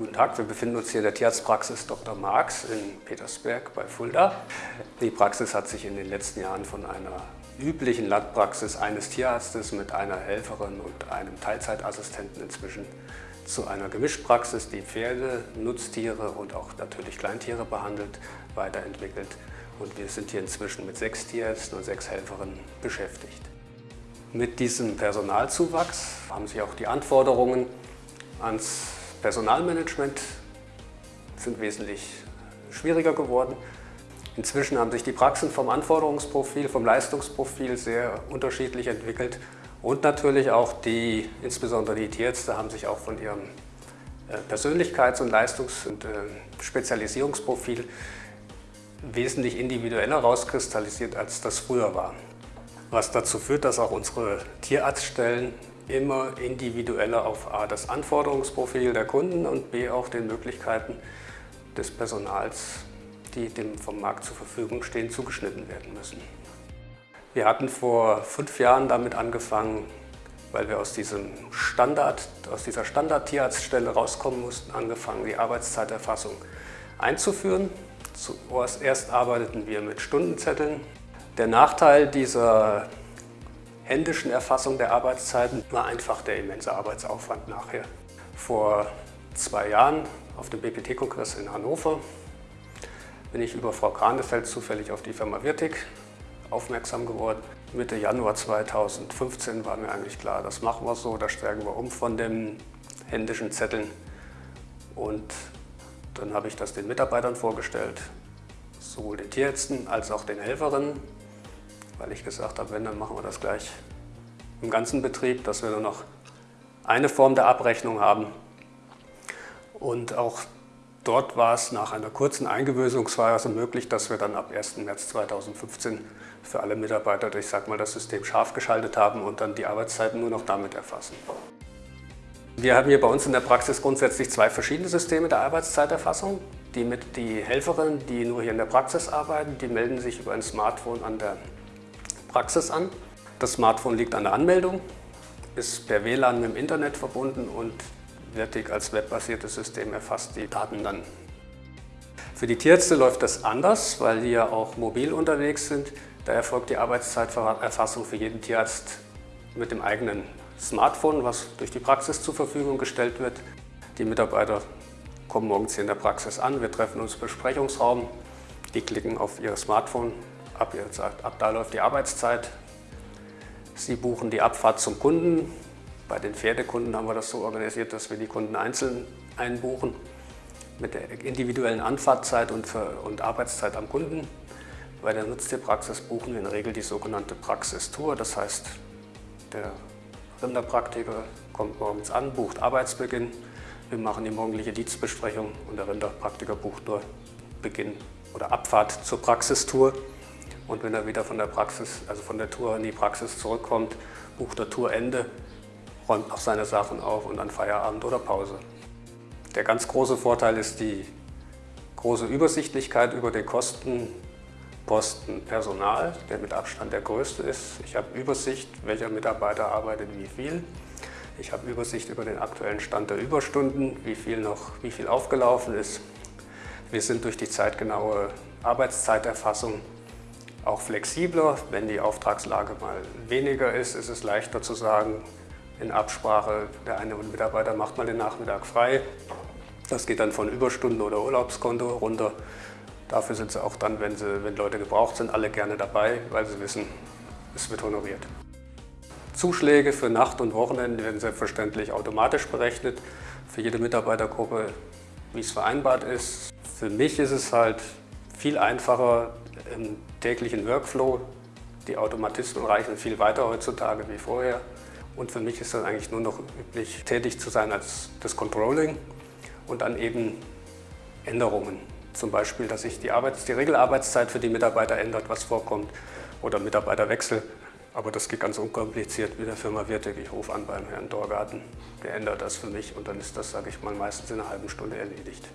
guten Tag. Wir befinden uns hier in der Tierarztpraxis Dr. Marx in Petersberg bei Fulda. Die Praxis hat sich in den letzten Jahren von einer üblichen Landpraxis eines Tierarztes mit einer Helferin und einem Teilzeitassistenten inzwischen zu einer Gemischpraxis, die Pferde, Nutztiere und auch natürlich Kleintiere behandelt, weiterentwickelt. Und wir sind hier inzwischen mit sechs Tierärzten und sechs Helferinnen beschäftigt. Mit diesem Personalzuwachs haben sich auch die Anforderungen ans Personalmanagement sind wesentlich schwieriger geworden. Inzwischen haben sich die Praxen vom Anforderungsprofil, vom Leistungsprofil sehr unterschiedlich entwickelt und natürlich auch die, insbesondere die Tierärzte, haben sich auch von ihrem äh, Persönlichkeits- und Leistungs- und äh, Spezialisierungsprofil wesentlich individueller rauskristallisiert, als das früher war. Was dazu führt, dass auch unsere Tierarztstellen immer individueller auf A das Anforderungsprofil der Kunden und B auch den Möglichkeiten des Personals, die dem vom Markt zur Verfügung stehen, zugeschnitten werden müssen. Wir hatten vor fünf Jahren damit angefangen, weil wir aus, diesem Standard, aus dieser Standard-Tierarztstelle rauskommen mussten, angefangen, die Arbeitszeiterfassung einzuführen. Zuerst arbeiteten wir mit Stundenzetteln. Der Nachteil dieser händischen Erfassung der Arbeitszeiten war einfach der immense Arbeitsaufwand nachher. Vor zwei Jahren auf dem BPT-Kongress in Hannover bin ich über Frau Kranefeld zufällig auf die Firma Wirtig aufmerksam geworden. Mitte Januar 2015 war mir eigentlich klar, das machen wir so, da stärken wir um von den händischen Zetteln. Und dann habe ich das den Mitarbeitern vorgestellt, sowohl den Tierärzten als auch den Helferinnen weil ich gesagt habe, wenn, dann machen wir das gleich im ganzen Betrieb, dass wir nur noch eine Form der Abrechnung haben. Und auch dort war es nach einer kurzen Eingewöhnungsphase möglich, dass wir dann ab 1. März 2015 für alle Mitarbeiter, ich sag mal, das System scharf geschaltet haben und dann die Arbeitszeiten nur noch damit erfassen. Wir haben hier bei uns in der Praxis grundsätzlich zwei verschiedene Systeme der Arbeitszeiterfassung. Die, mit, die Helferinnen, die nur hier in der Praxis arbeiten, die melden sich über ein Smartphone an der Praxis an. Das Smartphone liegt an der Anmeldung, ist per WLAN mit dem Internet verbunden und Vertic als webbasiertes System erfasst die Daten dann. Für die Tierärzte läuft das anders, weil die ja auch mobil unterwegs sind. Da erfolgt die Arbeitszeiterfassung für jeden Tierarzt mit dem eigenen Smartphone, was durch die Praxis zur Verfügung gestellt wird. Die Mitarbeiter kommen morgens hier in der Praxis an, wir treffen uns im Besprechungsraum, die klicken auf ihr Smartphone ab, jetzt, ab da läuft die Arbeitszeit. Sie buchen die Abfahrt zum Kunden. Bei den Pferdekunden haben wir das so organisiert, dass wir die Kunden einzeln einbuchen mit der individuellen Anfahrtzeit und, für, und Arbeitszeit am Kunden. Bei der Nutztierpraxis buchen wir in der Regel die sogenannte Praxistour. Das heißt, der Rinderpraktiker kommt morgens an, bucht Arbeitsbeginn. Wir machen die morgendliche Dienstbesprechung und der Rinderpraktiker bucht nur Beginn oder Abfahrt zur Praxistour. Und wenn er wieder von der Praxis, also von der Tour in die Praxis zurückkommt, bucht er Tourende, räumt noch seine Sachen auf und dann Feierabend oder Pause. Der ganz große Vorteil ist die große Übersichtlichkeit über den Kostenposten Personal, der mit Abstand der größte ist. Ich habe Übersicht, welcher Mitarbeiter arbeitet wie viel. Ich habe Übersicht über den aktuellen Stand der Überstunden, wie viel noch wie viel aufgelaufen ist. Wir sind durch die zeitgenaue Arbeitszeiterfassung auch flexibler. Wenn die Auftragslage mal weniger ist, ist es leichter zu sagen, in Absprache, der eine Mitarbeiter macht mal den Nachmittag frei. Das geht dann von Überstunden oder Urlaubskonto runter. Dafür sind sie auch dann, wenn, sie, wenn Leute gebraucht sind, alle gerne dabei, weil sie wissen, es wird honoriert. Zuschläge für Nacht- und Wochenende werden selbstverständlich automatisch berechnet für jede Mitarbeitergruppe, wie es vereinbart ist. Für mich ist es halt viel einfacher, im täglichen Workflow. Die Automatismen reichen viel weiter heutzutage wie vorher. Und für mich ist dann eigentlich nur noch üblich, tätig zu sein als das Controlling und dann eben Änderungen. Zum Beispiel, dass sich die, die Regelarbeitszeit für die Mitarbeiter ändert, was vorkommt, oder Mitarbeiterwechsel. Aber das geht ganz unkompliziert mit der Firma Wirtek. Ich rufe an beim Herrn Dorgarten, der ändert das für mich und dann ist das, sage ich mal, meistens in einer halben Stunde erledigt.